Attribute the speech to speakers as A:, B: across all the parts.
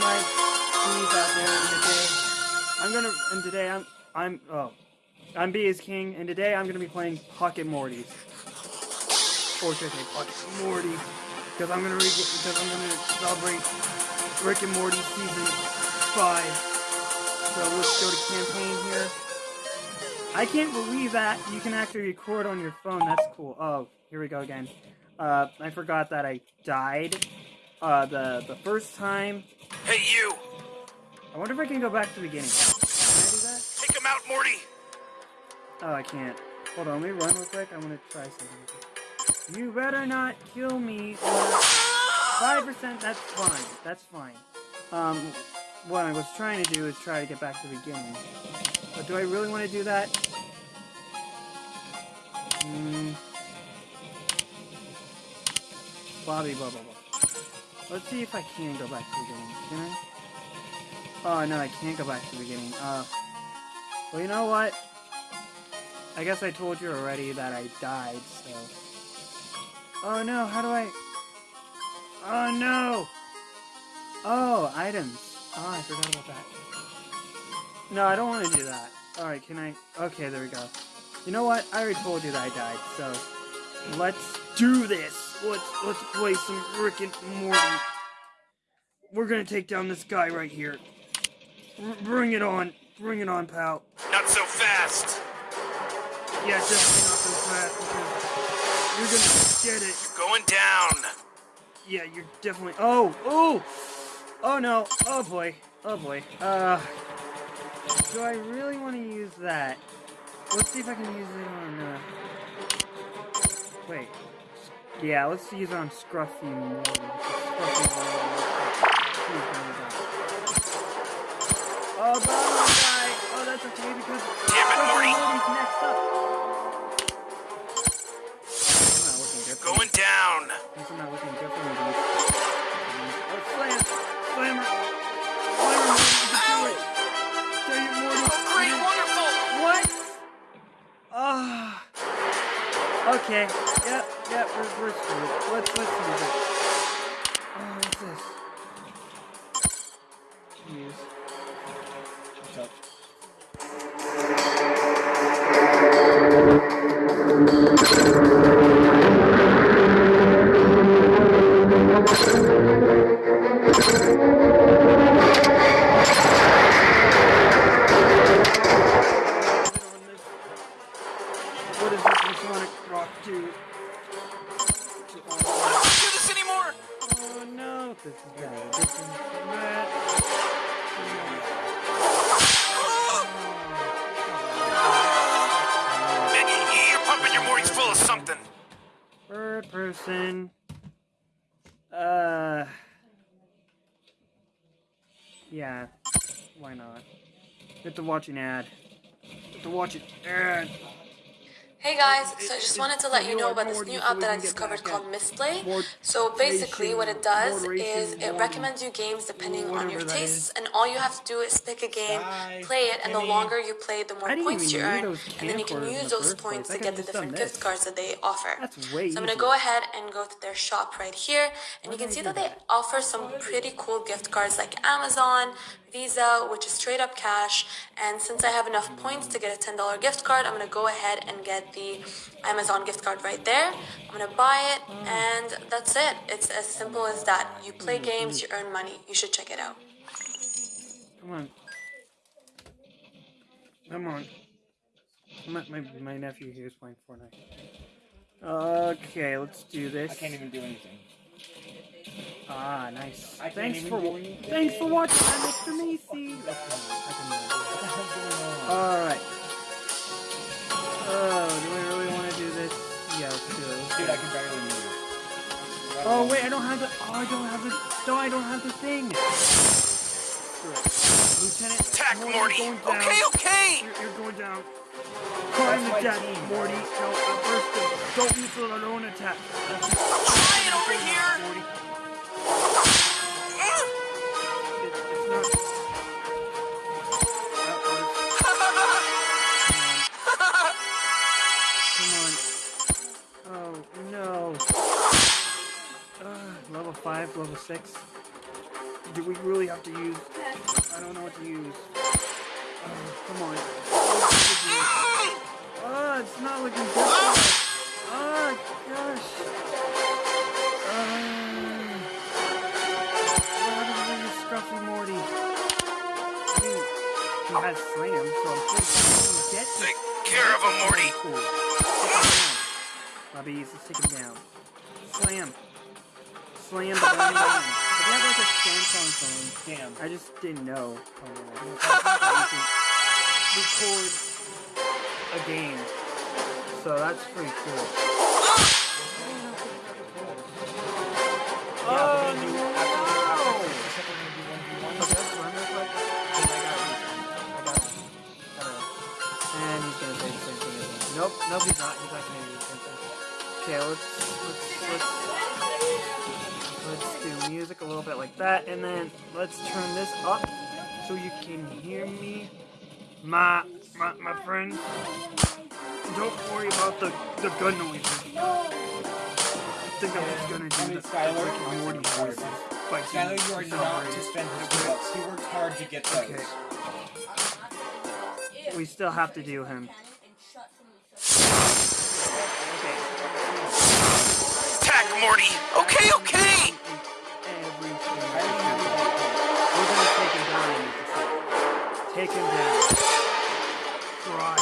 A: my out there the. I'm gonna and today I'm I'm oh I'm B is King and today I'm gonna be playing Pocket Mortys. Or should I say Pocket Morty? Because I'm gonna re because I'm gonna celebrate Rick and Morty season five. So let's go to campaign here. I can't believe that you can actually record on your phone. That's cool. Oh, here we go again. Uh, I forgot that I died uh, the the first time.
B: Hey, you!
A: I wonder if I can go back to the beginning. Can I do that?
B: Take him out, Morty!
A: Oh, I can't. Hold on, let me run real quick. I want to try something. You better not kill me. Five percent. That's fine. That's fine. Um, what I was trying to do is try to get back to the beginning. But do I really want to do that? Hmm. Bobby, blah, blah, blah. Let's see if I can go back to the beginning. Can I? Oh, no, I can't go back to the beginning. Uh, well, you know what? I guess I told you already that I died, so... Oh, no, how do I... Oh, no! Oh, items. Oh, I forgot about that. No, I don't want to do that. Alright, can I... Okay, there we go. You know what? I already told you that I died, so... Let's do this! Let's, let's play some Rick and Morty. We're gonna take down this guy right here. R bring it on. Bring it on, pal.
B: Not so fast!
A: Yeah, definitely not so fast, because you're gonna get it.
B: You're Going down!
A: Yeah, you're definitely... Oh! Oh! Oh, no. Oh, boy. Oh, boy. Uh... Do I really want to use that? Let's see if I can use it on, uh... Wait. Yeah, let's use it on Scruffy Morty. Scruffy Oh, but I'm gonna die! Oh, that's okay, because...
B: Damn it, Morty!
A: Morty's next up! I'm not looking good.
B: Going down!
A: I'm not looking good for me. Oh, slam! Slammer! Slammer, Morty, do it! Dang it, Morty!
B: Oh, great, wonderful!
A: What? Ah. okay. Yep. Yep. We're, we're screwed. Let's let's use it. Third person. Uh. Yeah. Why not? Get to watch an ad. Get to watch an ad.
C: Hey guys, so I just wanted to let you know about this new app that I discovered called
A: Mistplay.
C: So basically what it does is it recommends you games depending on your tastes and all you have to do is pick a game, play it, and the longer you play, the more points you earn, and then you can use those points to get the different gift cards that they offer. So I'm gonna go ahead and go to their shop right here, and you can see that they offer some pretty cool gift cards like Amazon, Visa, which is straight up cash. And since I have enough points to get a $10 gift card, I'm gonna go ahead and get the Amazon gift card right there. I'm gonna buy it, and that's it. It's as simple as that. You play games, you earn money. You should check it out.
A: Come on. Come on. My, my, my nephew here is playing Fortnite. Okay, let's do this.
D: I can't even do anything.
A: Ah, nice.
D: I
A: Thanks for
D: do
A: wa-
D: anything.
A: thanks for watching, I'm Mr. Macy. That's fine. I can do
D: What the hell's going on?
A: that. All right. Oh, do we really want to do this? Yeah, let's do it.
D: Dude, I
A: it.
D: can barely move.
A: Oh wait, I don't have the. Oh, I don't have the. No, I don't have the thing. Lieutenant.
B: Attack,
A: Morty's
B: Morty!
A: Going down.
B: Okay, okay!
A: You're, you're going down. Climb the
D: my
A: deck,
D: team.
A: Morty. No, first, don't use the alone attack. That's just-
B: Trying over here!
A: Morty. 5, level 6. Do we really have to use... I don't know what to use. Oh, come on. Oh, it's not looking good. Oh, gosh. Uh, Scruffy Morty. He has slam, so I'm pretty sure get
B: Take care of him, Morty.
A: Cool. Bobby, he's to stick him down. Slam. Slam the burning man. If you have like a Samsung phone,
D: Damn.
A: I just didn't know. Oh, record a game. So that's pretty cool. Oh,
D: we're gonna do
A: no!
D: after this, except we're gonna do one v one.
A: Okay, let's run real quick. 'cause I got you. I got And he's gonna say the same thing. Nope, nope, he's not. He's not gonna do the same thing. Okay, let's let's let's let's do music a little bit like that, and then let's turn this up so you can hear me, my my my friends. Don't worry about the the gun noises. I think I'm just gonna
D: I
A: do
D: mean,
A: the
D: Skylar,
A: Rick and Morty voices.
D: Skylar, you are not to spend his bucks. He worked hard to get those.
A: Okay. We still have to do him. Okay.
B: Attack, Morty. Okay, okay.
A: Take him down. Try.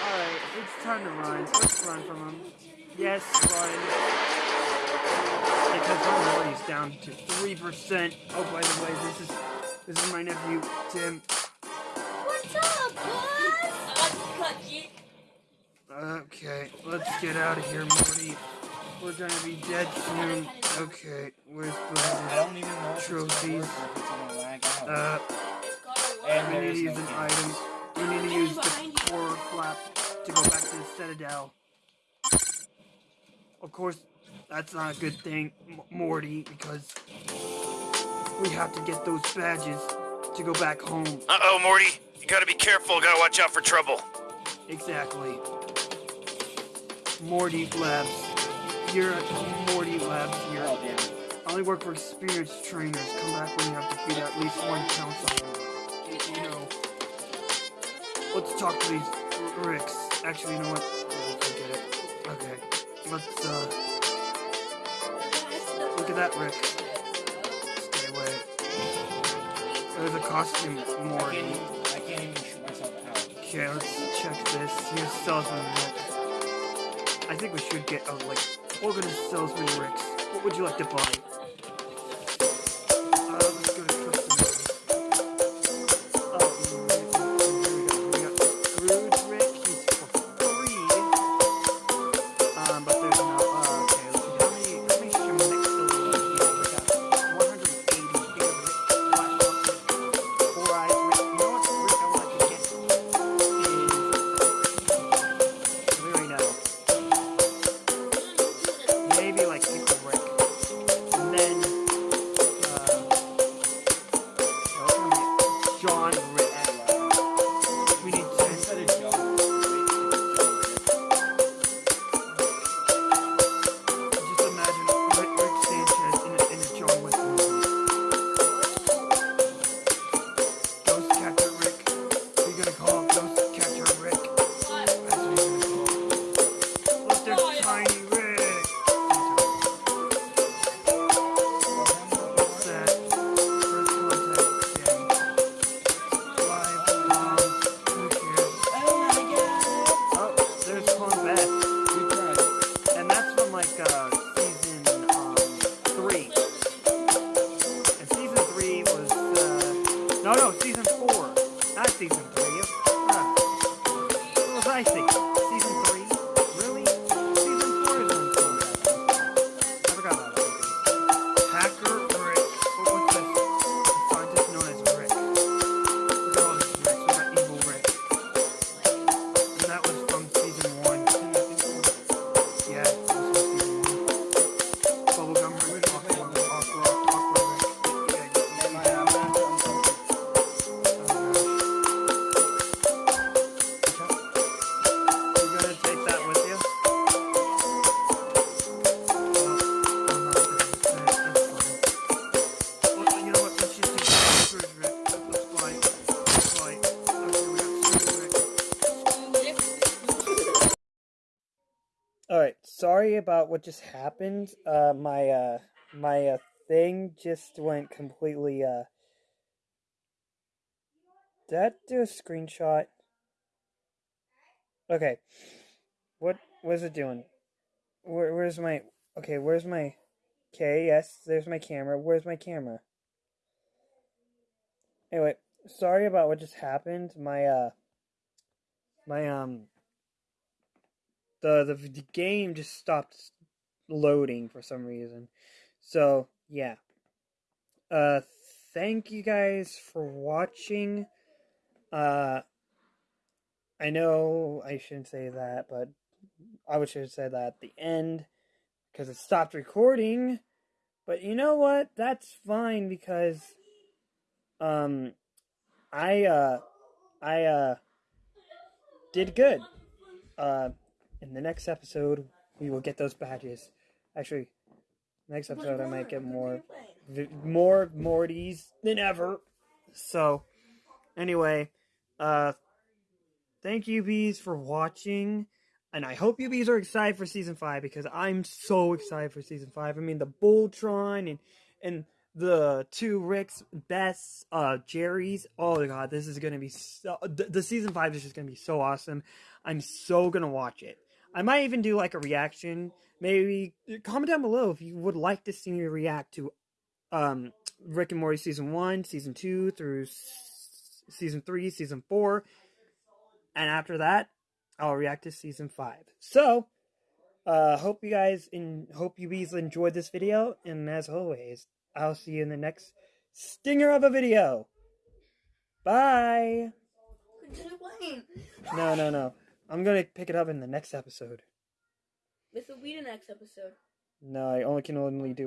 A: Alright, it's time to run. Let's run from him. Yes, run. Because my memory's down to three percent. Oh, by the way, this is this is my nephew Tim.
E: What's up, boss?
A: Okay, let's get out of here, Morty. We're gonna be dead soon. Okay, where's
D: I don't even know if it's gonna
A: Trophies.
D: work or if it's gonna lag out.
A: Uh,
D: and
A: we need to use an
D: game.
A: item. We need to use the forward flap to go back to the Citadel. Of course, that's not a good thing, M- Morty, because we have to get those badges to go back home.
B: Uh-oh, Morty. You gotta be careful. Gotta watch out for trouble.
A: Exactly. Morty Labs. You're at Morty Labs here.
D: Damn.
A: I only work for experienced trainers. Come back when you have defeated at least one council member. You- know. Let's talk to these Ricks. Actually, you know what? Oh, Forget it. Okay. Let's, uh. Look at that, Rick. Stay away. There's a costume,
D: I can't,
A: Morty.
D: even, I can't even shoot myself out.
A: Okay, let's check this. Here's salesman Rick. I think we should get a like organ salesman Ricks. What would you like to buy? About what just happened. Uh, my uh, my uh, thing just went completely. Uh, did that do a screenshot? Okay. What was it doing? Where, where's my? Okay, where's my? Okay, yes, there's my camera. Where's my camera? Anyway, sorry about what just happened. My uh, my um, the the, the game just stopped loading for some reason. So yeah. Uh, thank you guys for watching. Uh, I know I shouldn't say that, but I would should have said that at the end because it stopped recording. But you know what? That's fine because um I uh I uh did good. Uh in the next episode we will get those badges. Actually, next episode I might get more more Mortys than ever. So anyway, uh thank you bees for watching and I hope you bees are excited for season five because I'm so excited for season five. I mean, the Voltron and and the two Ricks, Bess, uh, Jerry's. Oh my god, this is gonna be so. The, the season five is just gonna be so awesome. I'm so gonna watch it. I might even do like a reaction. Maybe comment down below if you would like to see me react to um Rick and Morty season one, season two through s- season three, season four, and after that, I'll react to season five. So, uh, hope you guys in hope you guys enjoyed this video, and as always, I'll see you in the next stinger of a video. Bye. No, no, no. I'm gonna pick it up in the next episode.
E: This will be the next episode.
A: No, I only can only do